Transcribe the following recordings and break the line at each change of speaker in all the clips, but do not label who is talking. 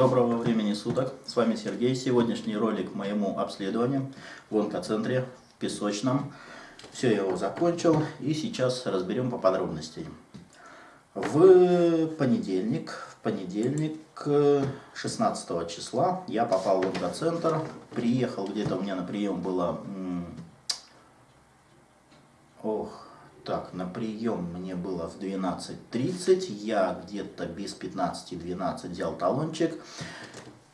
Доброго времени суток, с вами Сергей. Сегодняшний ролик моему обследованию в онкоцентре в Песочном. Все, я его закончил и сейчас разберем по подробностям. В понедельник, в понедельник 16 числа я попал в онкоцентр, приехал где-то у меня на прием было... Ох, так, на прием мне было в 12.30, я где-то без 15-12 взял талончик.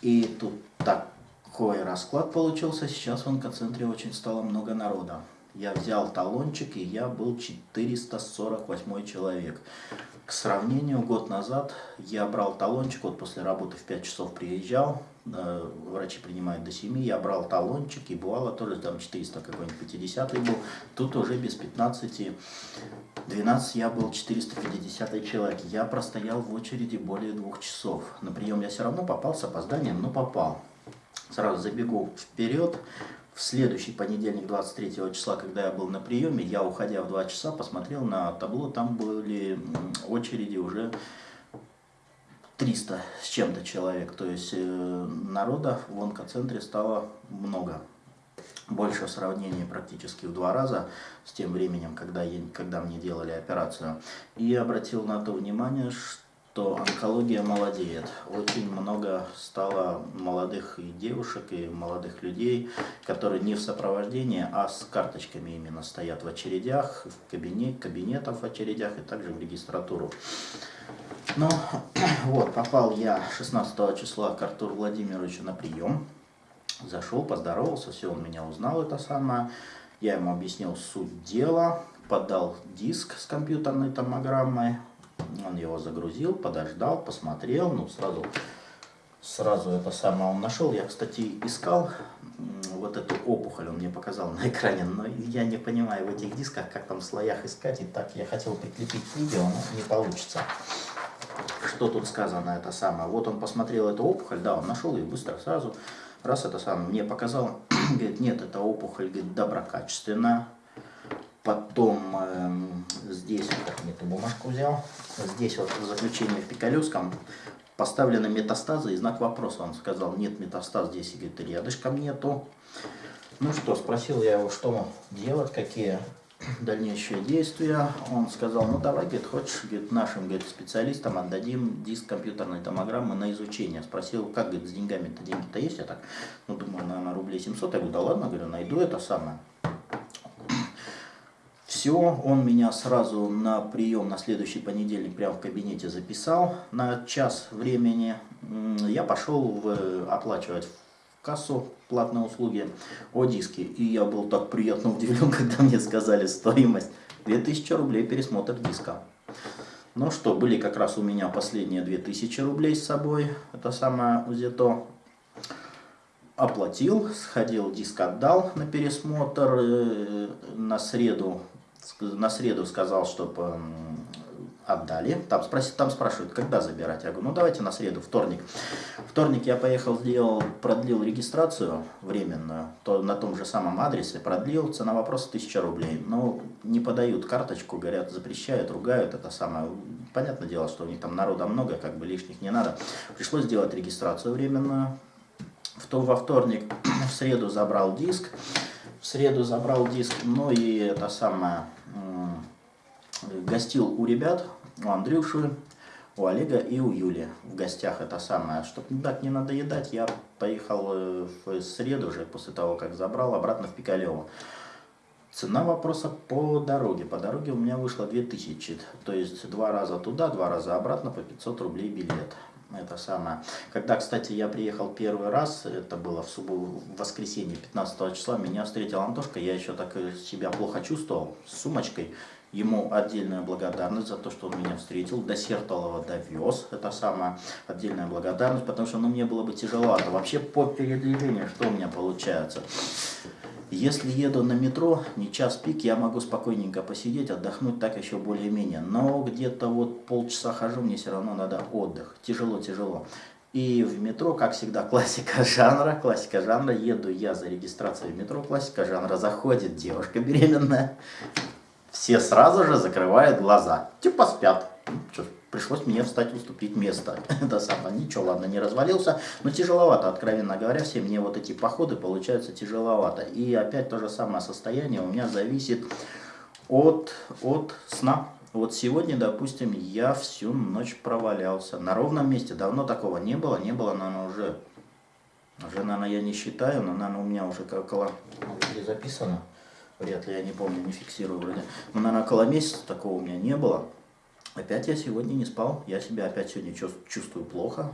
И тут такой расклад получился, сейчас в онкоцентре очень стало много народа. Я взял талончик, и я был 448 человек. К сравнению, год назад я брал талончик, вот после работы в 5 часов приезжал, э, врачи принимают до 7, я брал талончик, и бывало тоже там 400 какой-нибудь 50 был, тут уже без 15, 12 я был 450 человек. Я простоял в очереди более двух часов. На прием я все равно попал с опозданием, но попал. Сразу забегу вперед. В следующий понедельник, 23 числа, когда я был на приеме, я, уходя в 2 часа, посмотрел на табло, там были очереди уже 300 с чем-то человек. То есть э, народа в онкоцентре стало много. Больше в сравнении практически в два раза с тем временем, когда, я, когда мне делали операцию. И обратил на то внимание, что что онкология молодеет. Очень много стало молодых и девушек, и молодых людей, которые не в сопровождении, а с карточками именно стоят в очередях, в кабинет, кабинетах в очередях и также в регистратуру. Ну, вот, попал я 16 числа к Артуру Владимировичу на прием. Зашел, поздоровался, все, он меня узнал, это самое. Я ему объяснил суть дела, подал диск с компьютерной томограммой, он его загрузил, подождал, посмотрел, ну сразу, сразу это самое он нашел. Я, кстати, искал вот эту опухоль, он мне показал на экране, но я не понимаю в этих дисках, как там в слоях искать. И так я хотел прикрепить видео, но не получится. Что тут сказано это самое? Вот он посмотрел эту опухоль, да, он нашел ее быстро, сразу, раз это самое, мне показал, говорит, нет, это опухоль, говорит, доброкачественная, Потом э, здесь, эту бумажку взял, здесь вот в заключении в Пикалевском поставлены метастазы и знак вопроса. Он сказал, нет метастаз здесь, и говорит, рядышком нету. Ну что, спросил я его, что делать, какие дальнейшие действия. Он сказал, ну давай, говорит, хочешь, говорит, нашим говорит, специалистам отдадим диск компьютерной томограммы на изучение. Спросил, как, говорит, с деньгами-то, деньги-то есть? Я так, ну думаю, наверное, рублей 700. Я говорю, да ладно, говорю, найду это самое. Все, он меня сразу на прием на следующий понедельник прямо в кабинете записал на час времени. Я пошел в, оплачивать в кассу платные услуги о диске. И я был так приятно удивлен, когда мне сказали стоимость 2000 рублей пересмотр диска. Ну что, были как раз у меня последние 2000 рублей с собой. Это самое УЗИТО. Оплатил, сходил, диск отдал на пересмотр. Э, на среду на среду сказал, чтобы отдали. Там, спроси, там спрашивают, когда забирать. Я говорю, ну давайте на среду, вторник. Вторник я поехал, сделал, продлил регистрацию временную, то на том же самом адресе, продлил, цена вопроса 1000 рублей. Но не подают карточку, говорят, запрещают, ругают, это самое. Понятное дело, что у них там народа много, как бы лишних не надо. Пришлось сделать регистрацию временную. В то, во вторник, в среду забрал диск. Среду забрал диск, ну и это самое гостил у ребят, у Андрюши, у Олега и у Юли в гостях это самое. Чтобы так не надоедать, я поехал э, в среду уже, после того, как забрал, обратно в Пикалево. Цена вопроса по дороге. По дороге у меня вышло 2000, то есть два раза туда, два раза обратно по 500 рублей билет. Это самое. Когда, кстати, я приехал первый раз, это было в субботу, в воскресенье 15 числа, меня встретил Антошка, я еще так себя плохо чувствовал, с сумочкой. Ему отдельная благодарность за то, что он меня встретил, до Сертолова довез, это самая отдельная благодарность, потому что ну, мне было бы тяжеловато. Вообще по передвижению, что у меня получается? Если еду на метро, не час пик, я могу спокойненько посидеть, отдохнуть так еще более-менее. Но где-то вот полчаса хожу, мне все равно надо отдых. Тяжело-тяжело. И в метро, как всегда, классика жанра, классика жанра. Еду я за регистрацией в метро, классика жанра. Заходит девушка беременная, все сразу же закрывают глаза. Типа спят. Ну, пришлось мне встать, уступить место. Это самое, ничего, ладно, не развалился, но тяжеловато, откровенно говоря, все мне вот эти походы получаются тяжеловато. И опять то же самое состояние у меня зависит от, от сна. Вот сегодня, допустим, я всю ночь провалялся на ровном месте. Давно такого не было, не было, наверное, уже, уже, наверное, я не считаю, но, наверное, у меня уже около, где записано, вряд ли, я не помню, не фиксирую вроде. Но, наверное, около месяца такого у меня не было. Опять я сегодня не спал, я себя опять сегодня чувствую плохо.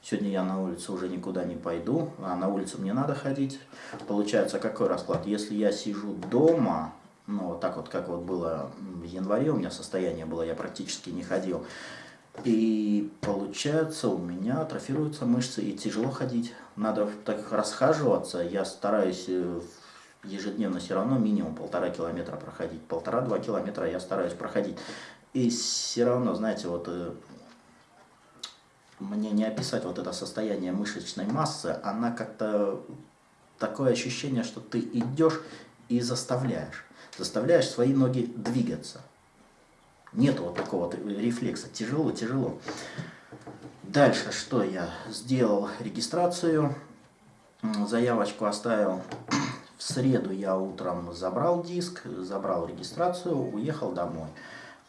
Сегодня я на улице уже никуда не пойду, а на улицу мне надо ходить. Получается, какой расклад? Если я сижу дома, ну, вот так вот, как вот было в январе, у меня состояние было, я практически не ходил. И получается, у меня атрофируются мышцы и тяжело ходить. Надо так расхаживаться. Я стараюсь э, ежедневно все равно минимум полтора километра проходить. Полтора-два километра я стараюсь проходить. И все равно, знаете, вот э, мне не описать вот это состояние мышечной массы, она как-то такое ощущение, что ты идешь и заставляешь заставляешь свои ноги двигаться. Нет вот такого рефлекса. Тяжело, тяжело. Дальше что я сделал? Регистрацию. Заявочку оставил. В среду я утром забрал диск, забрал регистрацию, уехал домой.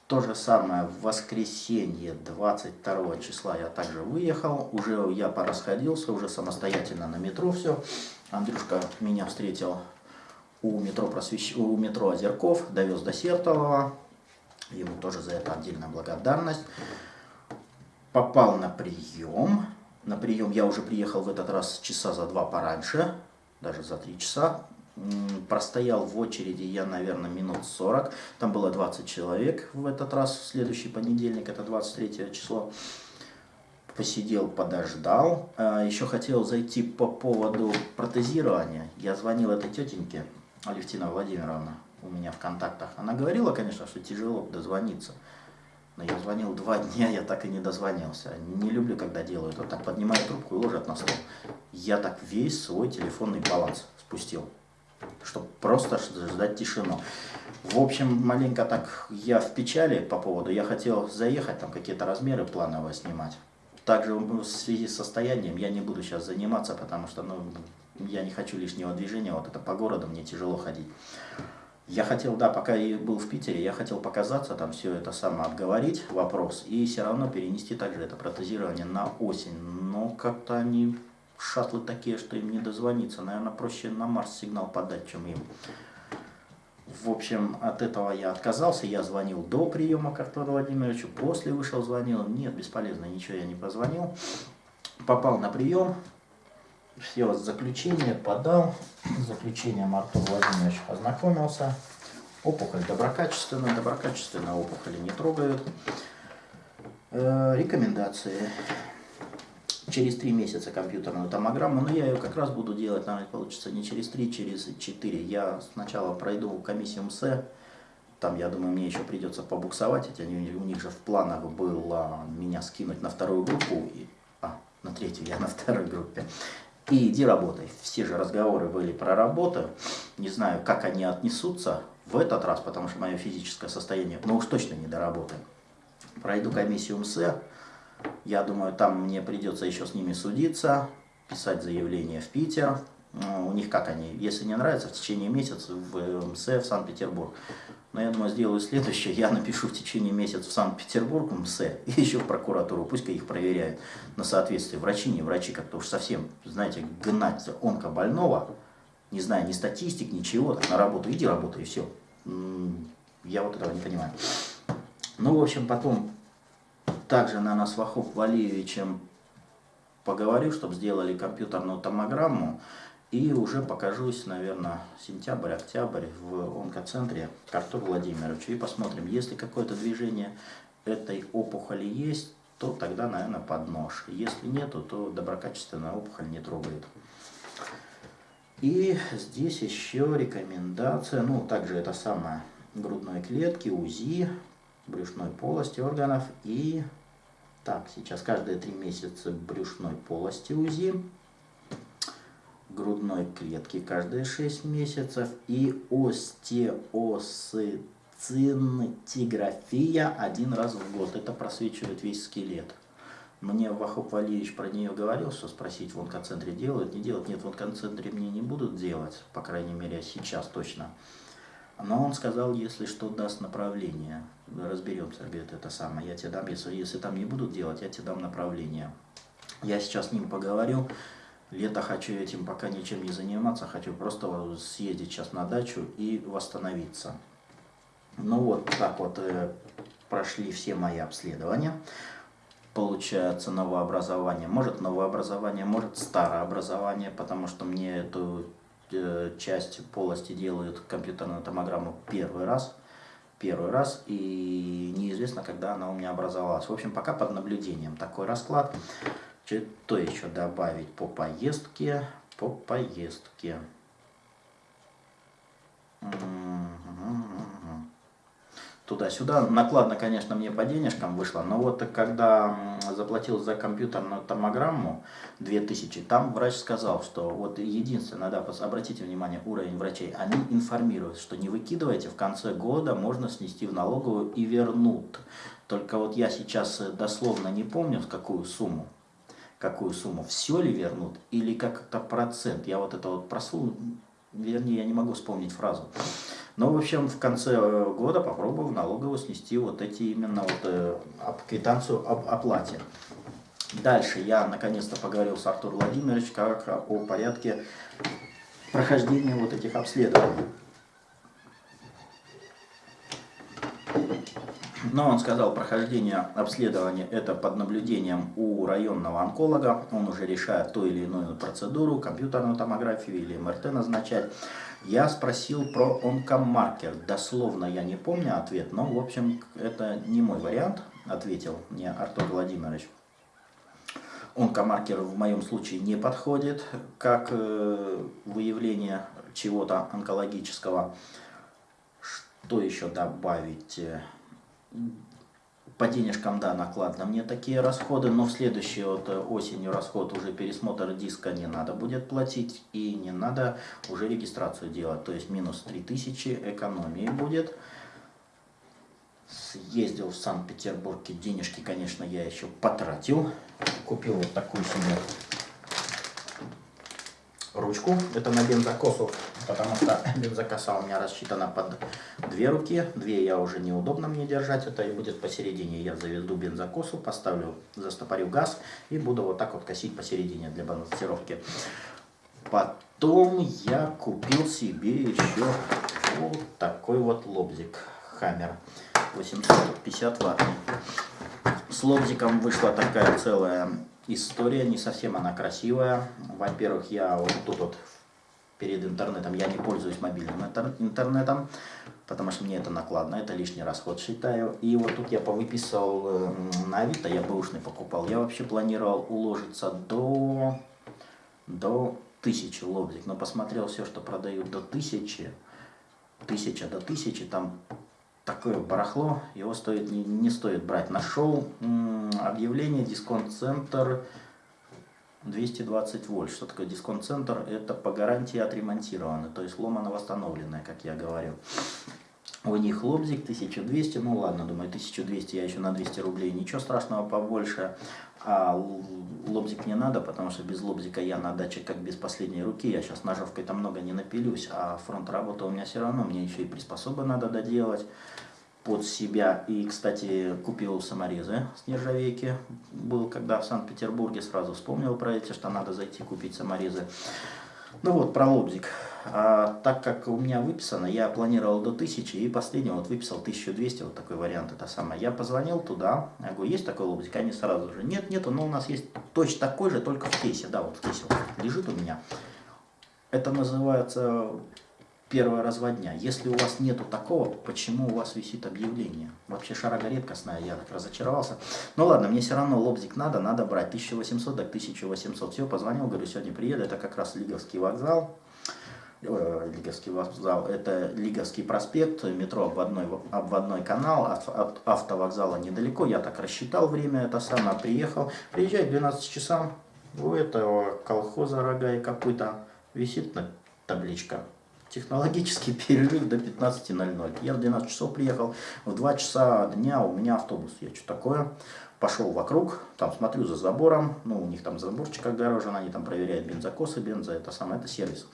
То же самое в воскресенье 22 числа я также выехал. Уже я порасходился, уже самостоятельно на метро все. Андрюшка меня встретил у метро, просвещ... у метро Озерков, довез до Сертолова. Ему тоже за это отдельная благодарность. Попал на прием. На прием я уже приехал в этот раз часа за два пораньше, даже за три часа. Простоял в очереди я, наверное, минут 40. Там было 20 человек в этот раз, в следующий понедельник, это 23 число. Посидел, подождал. А, Еще хотел зайти по поводу протезирования. Я звонил этой тетеньке, Алевтина Владимировна у меня в контактах. Она говорила, конечно, что тяжело дозвониться. Но я звонил два дня, я так и не дозвонился. Не люблю, когда делают вот так, поднимают трубку и ложат на стол. Я так весь свой телефонный баланс спустил, чтобы просто ждать тишину. В общем, маленько так я в печали по поводу, я хотел заехать, там какие-то размеры планово снимать. Также в связи с состоянием я не буду сейчас заниматься, потому что ну, я не хочу лишнего движения, вот это по городу мне тяжело ходить. Я хотел, да, пока я был в Питере, я хотел показаться, там все это самое обговорить, вопрос, и все равно перенести также это протезирование на осень. Но как-то они шатлы такие, что им не дозвониться. Наверное, проще на Марс сигнал подать, чем им. В общем, от этого я отказался. Я звонил до приема к Артуру Владимировичу, после вышел, звонил. Нет, бесполезно, ничего я не позвонил. Попал на прием, все заключение подал, заключением Артур Владимирович ознакомился. Опухоль доброкачественная, доброкачественная опухоли не трогают. Э, рекомендации. Через три месяца компьютерную томограмму, но я ее как раз буду делать, наверное, получится не через три, через четыре. Я сначала пройду комиссию МСЭ, там, я думаю, мне еще придется побуксовать, они, у них же в планах было меня скинуть на вторую группу, и, а, на третью, я на второй группе и иди работай. Все же разговоры были про работу. Не знаю, как они отнесутся в этот раз, потому что мое физическое состояние, ну уж точно не до работы. Пройду комиссию МСЭ. Я думаю, там мне придется еще с ними судиться, писать заявление в Питер. У них как они, если не нравится, в течение месяца в МСЭ в Санкт-Петербург. Но я думаю, сделаю следующее. Я напишу в течение месяца в Санкт-Петербург МСЭ и еще в прокуратуру. Пусть их проверяют на соответствие. Врачи, не врачи, как-то уж совсем, знаете, гнать онкобольного, не знаю ни статистик, ничего, так на работу иди работай и все. Я вот этого не понимаю. Ну, в общем, потом также, наверное, с Вахов Валиевичем поговорю, чтобы сделали компьютерную томограмму. И уже покажусь, наверное, сентябрь-октябрь в онкоцентре к Артуру Владимировичу. И посмотрим, если какое-то движение этой опухоли есть, то тогда, наверное, под нож. Если нету, то доброкачественная опухоль не трогает. И здесь еще рекомендация, ну, также это самое, грудной клетки, УЗИ, брюшной полости органов и, так, сейчас каждые три месяца брюшной полости УЗИ грудной клетки каждые 6 месяцев и остеоцитоз сцинтиграфия один раз в год. Это просвечивает весь скелет. Мне Вахоп Валиевич про нее говорил, что спросить в онкоцентре делают, не делают. Нет, в онкоцентре мне не будут делать, по крайней мере сейчас точно. Но он сказал, если что, даст направление. Разберемся, говорит, это самое. Я тебе дам, если, если там не будут делать, я тебе дам направление. Я сейчас с ним поговорю. Лето хочу этим пока ничем не заниматься, хочу просто съездить сейчас на дачу и восстановиться. Ну вот так вот э, прошли все мои обследования получается новообразование. Может новообразование, может старообразование, потому что мне эту часть полости делают компьютерную томограмму первый раз. Первый раз, и неизвестно, когда она у меня образовалась. В общем, пока под наблюдением такой расклад. Что еще добавить по поездке? По поездке туда-сюда. Накладно, конечно, мне по денежкам вышло, но вот когда заплатил за компьютерную томограмму 2000, там врач сказал, что вот единственное, да, обратите внимание, уровень врачей, они информируют, что не выкидывайте, в конце года можно снести в налоговую и вернут. Только вот я сейчас дословно не помню, какую сумму, какую сумму, все ли вернут или как-то процент. Я вот это вот просу, вернее, я не могу вспомнить фразу. Но, в общем, в конце э, года попробую в налоговую снести вот эти именно вот э, квитанцию об оплате. Дальше я наконец-то поговорил с Артуром Владимировичем как о порядке прохождения вот этих обследований. Но он сказал, прохождение обследования это под наблюдением у районного онколога. Он уже решает ту или иную процедуру, компьютерную томографию или МРТ назначать. Я спросил про онкомаркер. Дословно я не помню ответ, но в общем это не мой вариант, ответил мне Артур Владимирович. Онкомаркер в моем случае не подходит как э, выявление чего-то онкологического. Что еще добавить? По денежкам, да, накладно мне такие расходы, но в следующей вот э, осенью расход уже пересмотр диска не надо будет платить и не надо уже регистрацию делать. То есть минус 3000 экономии будет. Съездил в Санкт-Петербург, денежки, конечно, я еще потратил. Купил вот такую себе ручку. Это на бензокосу, потому что бензокоса у меня рассчитана под две руки. Две я уже неудобно мне держать, это и будет посередине. Я заведу бензокосу, поставлю, застопорю газ и буду вот так вот косить посередине для балансировки. Потом я купил себе еще вот такой вот лобзик Хаммер 850 ватт. С лобзиком вышла такая целая история, не совсем она красивая. Во-первых, я вот тут вот перед интернетом, я не пользуюсь мобильным интернетом, потому что мне это накладно, это лишний расход считаю. И вот тут я повыписал э, на Авито, я бэушный покупал. Я вообще планировал уложиться до, до тысячи лобзик, но посмотрел все, что продают до тысячи, тысяча до тысячи, там такое барахло, его стоит, не, не стоит брать. Нашел объявление дисконт-центр 220 вольт. Что такое дисконт-центр? Это по гарантии отремонтировано, то есть ломано восстановленное, как я говорил. У них лобзик 1200, ну ладно, думаю, 1200 я еще на 200 рублей, ничего страшного побольше. А лобзик не надо, потому что без лобзика я на даче как без последней руки. Я сейчас ножовкой там много не напилюсь, а фронт работы у меня все равно. Мне еще и приспособы надо доделать под себя. И, кстати, купил саморезы с нержавейки. Был когда в Санкт-Петербурге, сразу вспомнил про эти, что надо зайти купить саморезы. Ну вот, про лобзик. А, так как у меня выписано, я планировал до 1000 и последний вот выписал 1200, вот такой вариант, это самое. Я позвонил туда, я говорю, есть такой лобзик? Они сразу же, нет, нету, но у нас есть точно такой же, только в кейсе, да, вот в кейсе лежит у меня. Это называется первая разводня. Если у вас нету такого, почему у вас висит объявление? Вообще шарага редкостная, я так разочаровался. Ну ладно, мне все равно лобзик надо, надо брать 1800 так 1800. Все, позвонил, говорю, сегодня приеду, это как раз Лиговский вокзал. Э, Лиговский вокзал, это Лиговский проспект, метро обводной, обводной канал, от, автовокзала недалеко, я так рассчитал время, это самое, приехал, приезжаю к 12 часам, у этого колхоза рога и копыта висит на табличка Технологический перерыв до 15.00. Я в 12 часов приехал, в 2 часа дня у меня автобус. Я что такое? Пошел вокруг, там смотрю за забором, ну у них там заборчик огорожен, они там проверяют бензокосы, бенза, это самое, это сервис.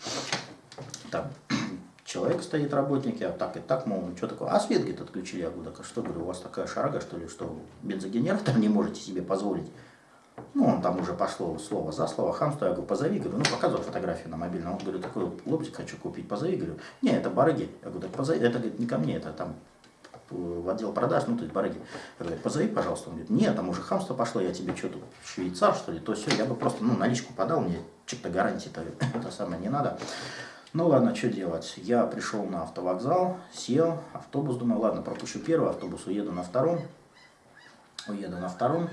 Там человек стоит, работник, я так и так, мол, ну что такое, а свет, говорит, отключили, я говорю, так а что, говорю, у вас такая шарага, что ли, что бензогенератор не можете себе позволить? Ну, он там уже пошло слово за слово, хамство, я говорю, позови, говорю, ну, показывал фотографию на мобильном, он говорит, такой лобзик хочу купить, позови, говорю, не, это барыги, я говорю, так позови, это, говорит, не ко мне, это там в отдел продаж, ну, то есть барыги. Я говорю, позови, пожалуйста. Он говорит, нет, там уже хамство пошло, я тебе что тут, швейцар, что ли, то все, я бы просто, ну, наличку подал, мне что-то гарантии-то это самое не надо. Ну ладно, что делать? Я пришел на автовокзал, сел, автобус, думаю, ладно, пропущу первый автобус, уеду на втором. Уеду на втором.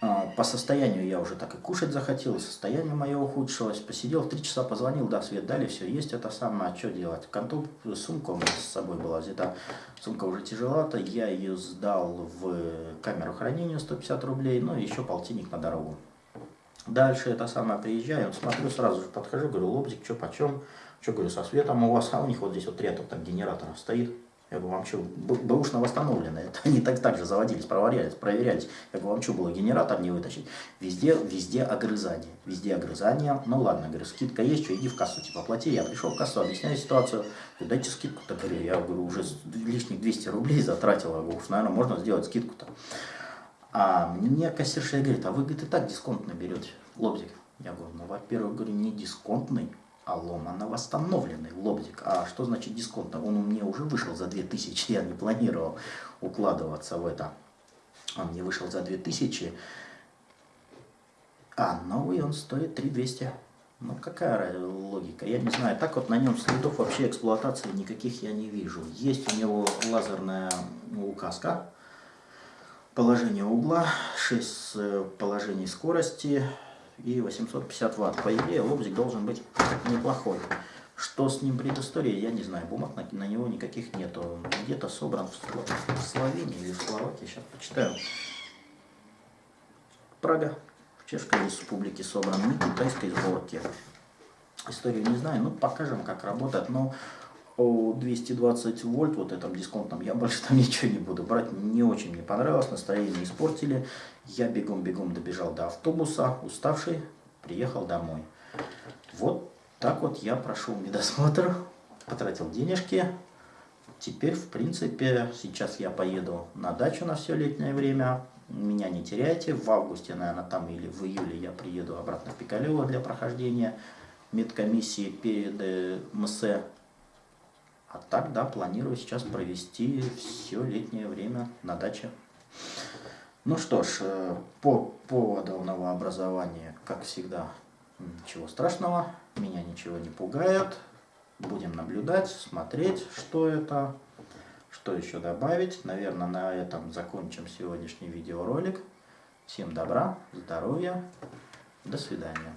А, по состоянию я уже так и кушать захотел, состояние мое ухудшилось. Посидел, три часа позвонил, да, свет дали, все, есть это самое, а что делать? Конту, сумка у меня с собой была взята, сумка уже тяжелата, я ее сдал в камеру хранения 150 рублей, ну и еще полтинник на дорогу. Дальше это самое, приезжаю, смотрю, сразу же подхожу, говорю, лобзик, что почем? Что, говорю, со светом у вас, а у них вот здесь вот ряд вот там генераторов стоит. Я говорю, вам что, бэушно восстановлены? Это они так, так же заводились, проверялись, проверялись. Я говорю, вам что было, генератор не вытащить? Везде, везде огрызание, везде огрызание. Ну ладно, говорю, скидка есть, что, иди в кассу, типа, плати. Я пришел в кассу, объясняю ситуацию. Говорю, дайте скидку-то, говорю, я говорю, уже лишних 200 рублей затратил. Я говорю, уж, наверное, можно сделать скидку-то. А мне кассирша говорит, а вы, говорит, и так дисконтно берете лобзик. Я говорю, ну, во-первых, говорю, не дисконтный, а ломано восстановленный лобзик. А что значит дисконтно? Он у меня уже вышел за 2000, я не планировал укладываться в это. Он мне вышел за 2000, а новый он стоит 3200. Ну какая логика? Я не знаю. Так вот на нем следов вообще эксплуатации никаких я не вижу. Есть у него лазерная указка положение угла, 6 э, положений скорости и 850 ватт. По идее лобзик должен быть неплохой. Что с ним предыстория, я не знаю. Бумаг на, на него никаких нету. Где-то собран в, в Словении или в Словакии. Сейчас почитаю. Прага. В Чешской республике собран. Не китайской сборки. Историю не знаю. Ну, покажем, как работает. Но 220 вольт вот этом дисконтном я больше там ничего не буду брать. Не очень мне понравилось, настроение испортили. Я бегом-бегом добежал до автобуса, уставший, приехал домой. Вот так вот я прошел медосмотр, потратил денежки. Теперь, в принципе, сейчас я поеду на дачу на все летнее время. Меня не теряйте. В августе, наверное, там или в июле я приеду обратно в Пикалево для прохождения медкомиссии перед э, МСЭ а так, да, планирую сейчас провести все летнее время на даче. Ну что ж, э, по поводу новообразования, как всегда, ничего страшного, меня ничего не пугает. Будем наблюдать, смотреть, что это, что еще добавить. Наверное, на этом закончим сегодняшний видеоролик. Всем добра, здоровья, до свидания.